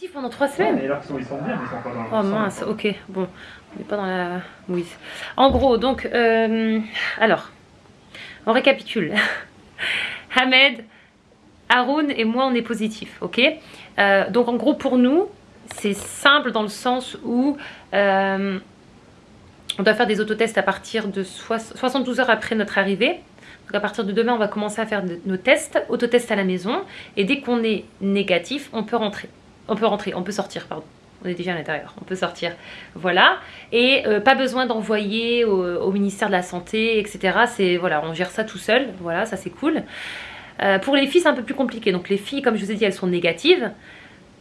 Positif pendant trois semaines Mais alors qu'ils sont, ils sont bien, mais ils sont pas dans Oh le mince, ok, bon, on n'est pas dans la mouise. En gros, donc, euh, alors, on récapitule. Ahmed, Haroun et moi, on est positifs, ok? Euh, Donc, en gros, pour nous, c'est simple dans le sens où euh, on doit faire des autotests à partir de soix- 72 heures après notre arrivée. Donc, à partir de demain, on va commencer à faire nos tests, autotests à la maison. Et dès qu'on est négatif, on peut rentrer. On peut rentrer, on peut sortir, pardon. On est déjà à l'intérieur, on peut sortir. Voilà. Et euh, pas besoin d'envoyer au, ministère de la Santé, etc. C'est voilà, on gère ça tout seul. Voilà, ça c'est cool. Euh, pour les filles, c'est un peu plus compliqué. Donc les filles, comme je vous ai dit, elles sont négatives.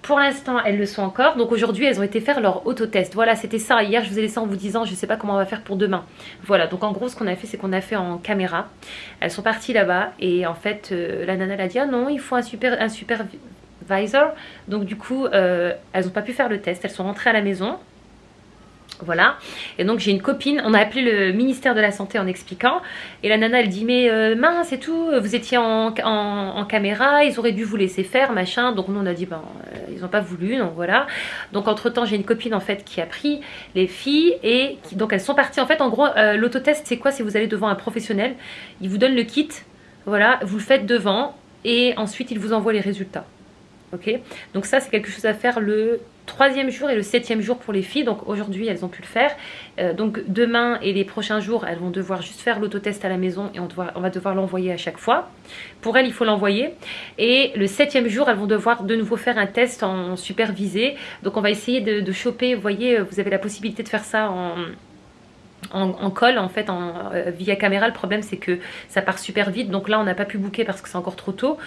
Pour l'instant, elles le sont encore. Donc aujourd'hui, elles ont été faire leur autotest. Voilà, c'était ça. Hier, je vous ai laissé en vous disant, je ne sais pas comment on va faire pour demain. Voilà, donc en gros, ce qu'on a fait, c'est qu'on a fait en caméra. Elles sont parties là-bas. Et en fait, euh, la nana, elle dit, ah non, il faut un super, un Donc du coup, euh, elles n'ont pas pu faire le test. Elles sont rentrées à la maison. Voilà. Et donc j'ai une copine, on a appelé le ministère de la Santé en expliquant. Et la nana, elle dit, mais euh, mince et tout, vous étiez en, en- caméra, ils auraient dû vous laisser faire, machin. Donc nous, on a dit, ben, euh, ils n'ont pas voulu, donc voilà. Donc entre-temps, j'ai une copine, en fait, qui a pris les filles et donc elles sont parties. En fait, en gros, l'autotest, c'est quoi? C'est vous allez devant un professionnel, il vous donne le kit, voilà, vous le faites devant et ensuite, il vous envoie les résultats. Donc ça, c'est quelque chose à faire le troisième jour et le septième jour pour les filles. Donc aujourd'hui, elles ont pu le faire. Euh, donc demain et les prochains jours, elles vont devoir juste faire l'autotest à la maison et on, va devoir l'envoyer à chaque fois. Pour elles, il faut l'envoyer. Et le septième jour, elles vont devoir de nouveau faire un test en supervisé. Donc on va essayer de, choper. Vous voyez, vous avez la possibilité de faire ça en... En, en call en fait en, euh, via caméra le problème c'est que ça part super vite donc là on n'a pas pu booker parce que c'est encore trop tôt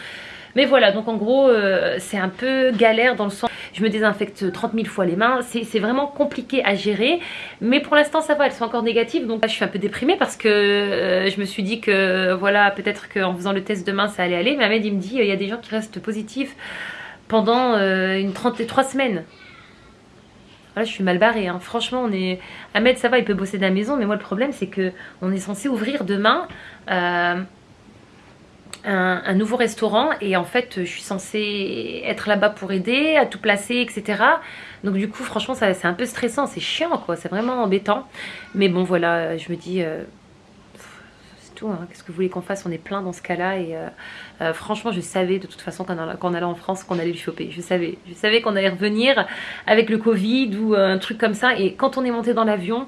mais voilà, donc en gros, euh, c'est un peu galère dans le sens, je me désinfecte 30 000 fois les mains, c'est vraiment compliqué à gérer, mais pour l'instant ça va, elles sont encore négatives, donc là je suis un peu déprimée parce que euh, je me suis dit que voilà, peut-être qu'en faisant le test demain ça allait aller, mais Ahmed il me dit, il y a des gens qui restent positifs pendant euh, une 33 semaines. Voilà, je suis mal barrée, hein. franchement on est... Ahmed ça va, il peut bosser de la maison, mais moi le problème c'est que on est censé ouvrir demain... un, nouveau restaurant et en fait je suis censée être là-bas pour aider, à tout placer, etc. Donc du coup franchement c'est un peu stressant, c'est chiant quoi, c'est vraiment embêtant. Mais bon voilà, je me dis, euh, c'est tout, hein. qu'est-ce que vous voulez qu'on fasse? On est plein dans ce cas-là et euh, euh, franchement je savais de toute façon qu'en allant- en France qu'on allait le choper, je savais. Je savais qu'on allait revenir avec le Covid ou un truc comme ça et quand on est monté dans l'avion,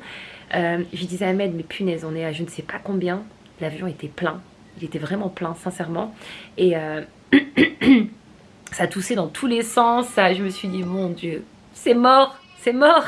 je disais à Ahmed, mais punaise, on est à je ne sais pas combien, l'avion était plein. Il était vraiment plein, sincèrement. Et euh, ça toussait dans tous les sens. Ça, je me suis dit, mon Dieu, c'est mort, c'est mort.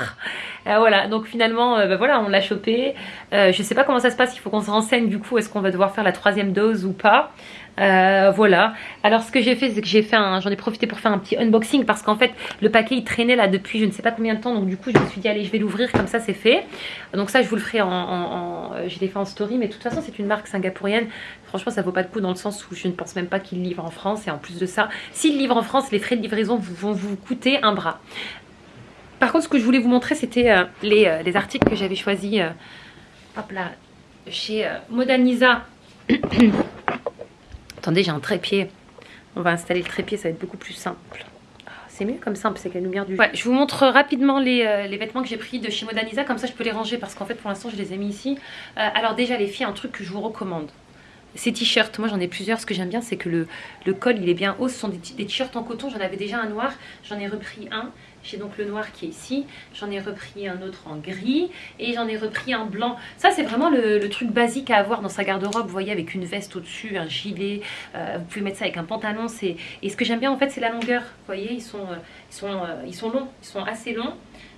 Euh, voilà, donc finalement, euh, bah voilà, on l'a chopé. Euh, je sais pas comment ça se passe, il faut qu'on se renseigne du coup, est-ce qu'on va devoir faire la troisième dose ou pas. Euh, voilà. Alors ce que j'ai fait, c'est que j'ai fait j'en ai profité pour faire un petit unboxing parce qu'en fait le paquet il traînait là depuis je ne sais pas combien de temps, donc du coup je me suis dit allez je vais l'ouvrir comme ça c'est fait. Donc ça je vous le ferai en, en, euh, fait en story, mais de toute façon c'est une marque singapourienne. Franchement ça vaut pas de coup dans le sens où je ne pense même pas qu'ils livrent en France et en plus de ça, s'ils livrent en France, les frais de livraison vont vous coûter un bras. Par contre ce que je voulais vous montrer c'était euh, les, les articles que j'avais choisis. hop là, chez Modernisa. Attendez, j'ai un trépied. On va installer le trépied, ça va être beaucoup plus simple. Ah, C'est mieux comme simple, c'est que la lumière du Ouais, je vous montre rapidement les, euh, vêtements que j'ai pris de chez Modernisa, comme ça je peux les ranger parce qu'en fait pour l'instant je les ai mis ici. Euh, alors déjà les filles, un truc que je vous recommande. Ces t-shirts, moi j'en ai plusieurs, ce que j'aime bien c'est que le, le col il est bien haut, ce sont des t-shirts en coton, j'en avais déjà un noir, j'en ai repris un, j'ai donc le noir qui est ici, j'en ai repris un autre en gris. Et j'en ai repris un blanc. Ça c'est vraiment le, truc basique à avoir dans sa garde-robe, vous voyez avec une veste au-dessus, un gilet, euh, vous pouvez mettre ça avec un pantalon. Et ce que j'aime bien en fait c'est la longueur, vous voyez ils sont, euh, ils, sont, euh, ils sont longs, ils sont assez longs.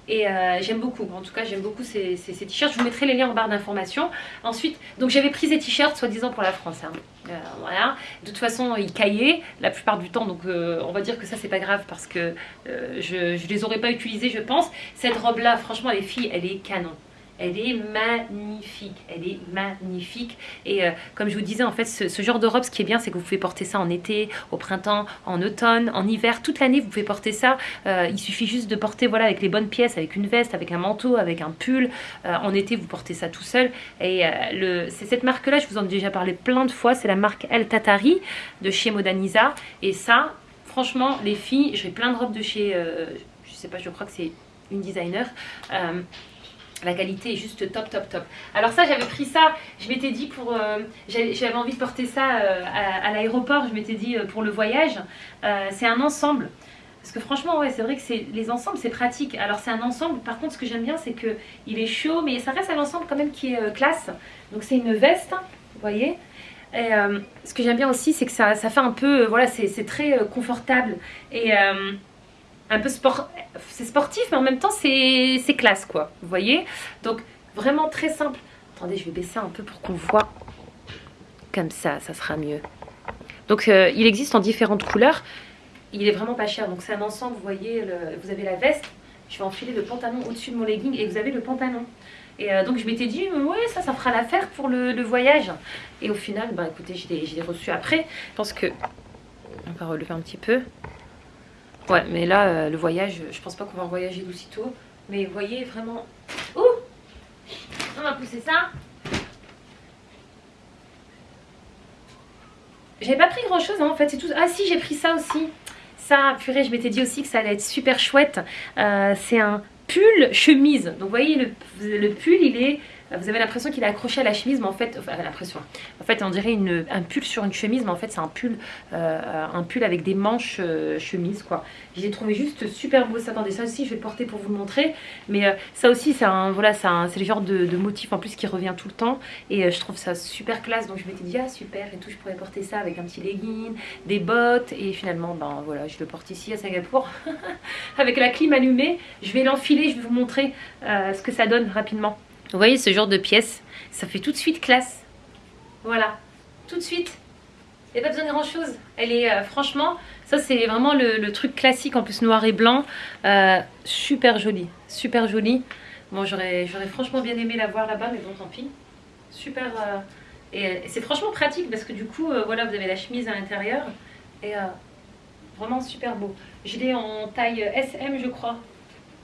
Et euh, j'aime beaucoup, en tout cas j'aime beaucoup ces, t-shirts, je vous mettrai les liens en barre d'informations. Ensuite, donc j'avais pris ces t-shirts soi-disant pour la France. hein. Euh, voilà. De toute façon, ils caillaient la plupart du temps, donc euh, on va dire que ça c'est pas grave parce que je, je les aurais pas utilisés, je pense. Cette robe-là, franchement, les filles, elle est canon. Elle est magnifique, elle est magnifique. Et euh, comme je vous disais, en fait, ce, genre de robe, ce qui est bien, c'est que vous pouvez porter ça en été, au printemps, en automne, en hiver, toute l'année, vous pouvez porter ça. Euh, il suffit juste de porter, voilà, avec les bonnes pièces, avec une veste, avec un manteau, avec un pull. Euh, en été, vous portez ça tout seul. Et c'est cette marque-là, je vous en ai déjà parlé plein de fois, c'est la marque El Tatari de chez Modaniza. Et ça, franchement, les filles, j'ai plein de robes de chez, je sais pas, je crois que c'est une designer. Euh, la qualité est juste top, top, top. Alors ça, j'avais pris ça, je m'étais dit pour... Euh, j'avais envie de porter ça à, l'aéroport, je m'étais dit pour le voyage. c'est un ensemble. Parce que franchement, ouais, c'est vrai que les ensembles, c'est pratique. Alors c'est un ensemble, par contre, ce que j'aime bien, c'est que il est chaud, mais ça reste un ensemble quand même qui est classe. Donc c'est une veste, vous voyez et euh, ce que j'aime bien aussi, c'est que ça, ça, fait un peu, euh, voilà, c'est très euh, confortable et un peu sport, c'est sportif, mais en même temps c'est classe, quoi. Vous voyez? Donc vraiment très simple. Attendez, je vais baisser un peu pour qu'on voit. Comme ça, ça sera mieux. Donc il existe en différentes couleurs. Il est vraiment pas cher. Donc c'est un ensemble, vous voyez, vous avez la veste. Je vais enfiler le pantalon au-dessus de mon legging et vous avez le pantalon. Et euh, donc je m'étais dit, ouais, ça, ça fera l'affaire pour le, voyage. Et au final, bah écoutez, je l'ai reçu après. Je pense que, on va relever un petit peu. Ouais, mais là, euh, le voyage, je pense pas qu'on va voyager d'aussitôt. Mais vous voyez, vraiment... Ouh On va pousser ça. J'avais pas pris grand chose hein, en fait, c'est tout. Ah si, j'ai pris ça aussi. Ça, purée, je m'étais dit aussi que ça allait être super chouette. Euh, c'est un pull chemise. Donc vous voyez le, le pull il est vous avez l'impression qu'il est accroché à la chemise, mais en fait, enfin, l'impression. En fait, on dirait un pull sur une chemise, mais en fait, c'est un pull, euh, un pull avec des manches euh, chemise, quoi. J'ai trouvé juste super beau. Ça, attendez, ça aussi, je vais le porter pour vous le montrer. Mais euh, ça aussi, c'est voilà, c'est le genre de, motif en plus qui revient tout le temps, et je trouve ça super classe. Donc je m'étais dit ah super et tout, je pourrais porter ça avec un petit legging, des bottes, et finalement, ben voilà, je le porte ici à Singapour avec la clim allumée. Je vais l'enfiler, je vais vous montrer ce que ça donne rapidement. Vous voyez ce genre de pièce, ça fait tout de suite classe. Voilà, tout de suite. Il n'y a pas besoin de grand chose. Elle est euh, franchement, ça c'est vraiment le, truc classique en plus noir et blanc. Euh, super joli, super joli. Bon j'aurais franchement bien aimé la voir là-bas mais bon tant pis. Super, euh, et, c'est franchement pratique parce que du coup voilà vous avez la chemise à l'intérieur. Et vraiment super beau. Je l'ai en taille SM je crois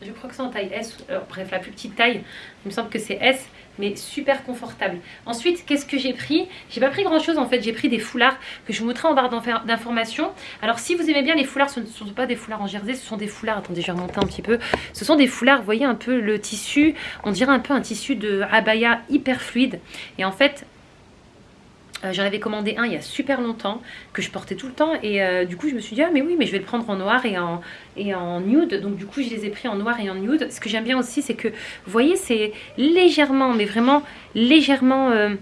je crois que c'est en taille S, euh, bref la plus petite taille, il me semble que c'est S, mais super confortable. Ensuite, qu'est-ce que j'ai pris? J'ai pas pris grand chose en fait, j'ai pris des foulards que je vous montrerai en barre d'informations. Alors si vous aimez bien les foulards, ce ne sont pas des foulards en jersey, ce sont des foulards, attendez je vais remonter un petit peu, ce sont des foulards, vous voyez un peu le tissu, on dirait un peu un tissu de abaya hyper fluide. Et en fait, euh, j'en avais commandé un il y a super longtemps, que je portais tout le temps. Et euh, du coup, je me suis dit, ah mais oui, mais je vais le prendre en noir et en, et nude. Donc du coup, je les ai pris en noir et en nude. Ce que j'aime bien aussi, c'est que, vous voyez, c'est légèrement, mais vraiment légèrement... Euh,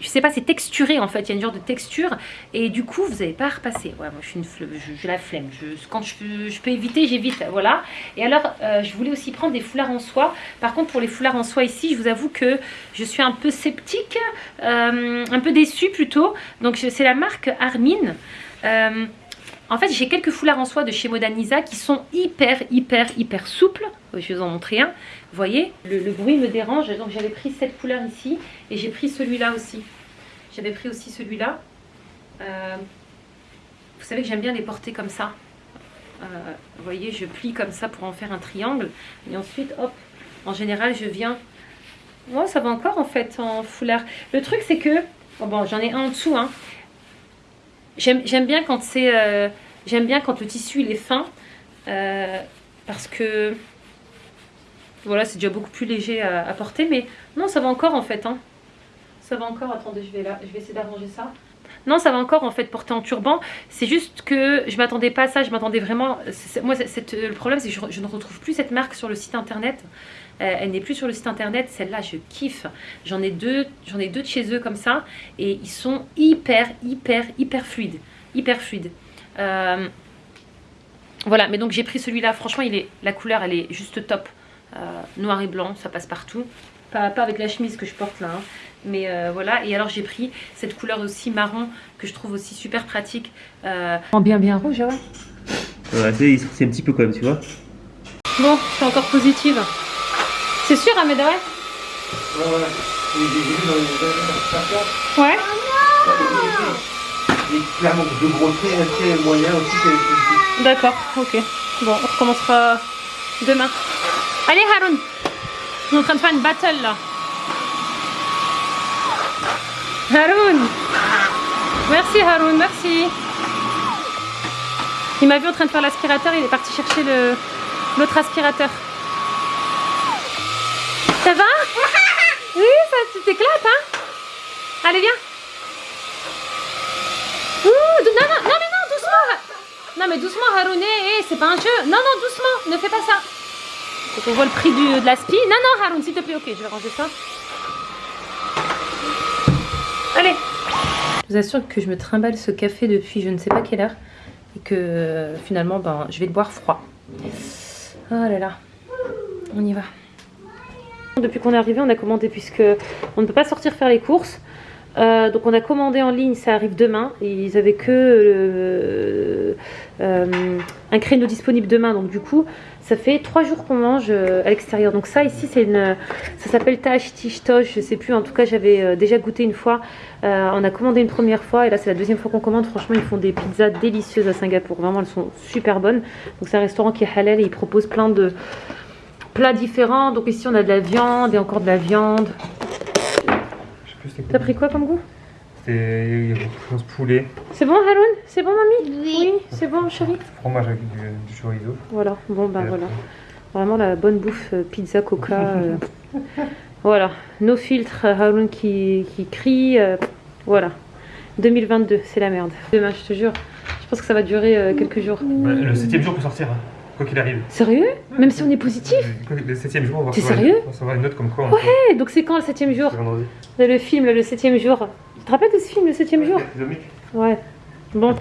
je sais pas, c'est texturé en fait, il y a une genre de texture et du coup vous n'avez pas à repasser. Ouais, moi je suis une je, la flemme, quand je, je peux éviter, j'évite, voilà. Et alors euh, je voulais aussi prendre des foulards en soie. Par contre pour les foulards en soie ici, je vous avoue que je suis un peu sceptique, euh, un peu déçue plutôt. Donc c'est la marque Armin. Euh, en fait, j'ai quelques foulards en soie de chez Modanisa qui sont hyper, hyper, hyper souples. Je vais vous en montrer un. Vous voyez, le, bruit me dérange. Donc, j'avais pris cette couleur ici et j'ai pris celui-là aussi. J'avais pris aussi celui-là. Euh, vous savez que j'aime bien les porter comme ça. Euh, vous voyez, je plie comme ça pour en faire un triangle. Et ensuite, hop, en général, je viens... Oh, ça va encore en fait en foulard. Le truc, c'est que... Oh, bon, j'en ai un en dessous, hein. J'aime bien quand c'est... Euh, j'aime bien quand le tissu il est fin. Euh, parce que... Voilà, c'est déjà beaucoup plus léger à, porter. Mais non, ça va encore en fait. Hein. Ça va encore. Attendez, je vais, là, je vais essayer d'arranger ça. Non, ça va encore en fait porter en turban. C'est juste que je m'attendais pas à ça. Je m'attendais vraiment... Moi, le problème, c'est que je, ne retrouve plus cette marque sur le site internet. Euh, elle n'est plus sur le site internet. Celle-là, je kiffe. J'en ai deux, j'en ai deux de chez eux comme ça. Et ils sont hyper, hyper, hyper fluides. Hyper fluides. Euh, voilà, mais donc j'ai pris celui-là. Franchement, il est, la couleur, elle est juste top. Euh, noir et blanc, ça passe partout. Pas, pas, avec la chemise que je porte là. Hein. Mais voilà, et alors j'ai pris cette couleur aussi marron que je trouve aussi super pratique. En bien bien rouge, ouais. Ouais, c'est un petit peu quand même, tu vois. Bon, je suis encore positive. C'est sûr, Ahmed, ouais Ouais, ouais. J'ai vu dans les Ouais. Il y a clairement de gros traits, très moyens aussi. D'accord, ok. Bon, on recommencera demain. Allez, Haroun On est en train de faire une battle, là. Haroun Merci, Haroun, merci. Il m'a vu en train de faire l'aspirateur, il est parti chercher le l'autre aspirateur. Ça va Oui, ça, tu t'éclates, hein Allez, viens. Ouh, non, non, non, mais non, doucement. Non, mais doucement, Haroun, hé, hé, c'est pas un jeu. Non, non, doucement, ne fais pas ça. Faut qu'on voit le prix du, de l'aspi. Non, non, Haroun, s'il te plaît, ok, je vais ranger ça. Allez. Je vous assure que je me trimballe ce café depuis je ne sais pas quelle heure et que euh, finalement, ben, je vais le boire froid. Oh là là, on y va. Depuis qu'on est arrivé, on a commandé puisque on ne peut pas sortir faire les courses. Euh, donc on a commandé en ligne, ça arrive demain. Ils avaient que euh, euh, un créneau disponible demain. Donc du coup, ça fait trois jours qu'on mange à l'extérieur. Donc ça ici, c'est une, ça s'appelle Tosh. Je sais plus. En tout cas, j'avais déjà goûté une fois. On a commandé une première fois et là c'est la deuxième fois qu'on commande. Franchement, ils font des pizzas délicieuses à Singapour. Vraiment, elles sont super bonnes. Donc c'est un restaurant qui est halal et ils proposent plein de plats différents. Donc ici, on a de la viande et encore de la viande. Je T'as pris quoi comme goût? C'était il y a beaucoup de choses poulet, C'est bon, Haroun? C'est bon, mamie? Oui. c'est bon, chérie? fromage avec du, du chorizo. Voilà, bon, ben voilà. Vraiment la bonne bouffe, euh, pizza, coca. euh, voilà, nos filtres, euh, Haroun qui, qui crie. euh, voilà, 2022, c'est la merde. Demain, je te jure, je pense que ça va durer euh, quelques jours. bah, le septième jour peut sortir, hein, quoi qu'il arrive. Sérieux? Même si on est positif? Le septième jour, on va recevoir sérieux? une- on va une note comme quoi on peut- Eh, Donc c'est quand le septième jour? Vendredi. Le film, le septième jour. Tu te rappelles de ce film, le septième jour? Ouais. Bon,